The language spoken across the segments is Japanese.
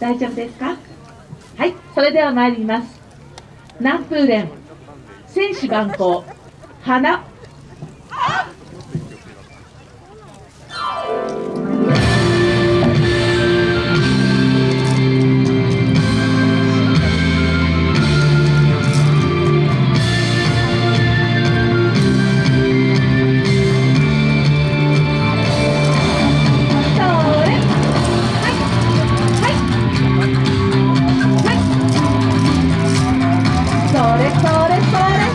大丈夫ですか？はいそれでは参ります。南風連選手眼光花 Flores, Flores, Flores.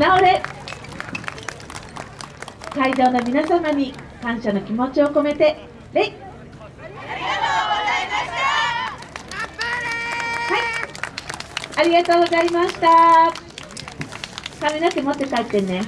なおれ。会場の皆様に感謝の気持ちを込めて礼はい。ありがとうございました。髪の毛持って帰ってね。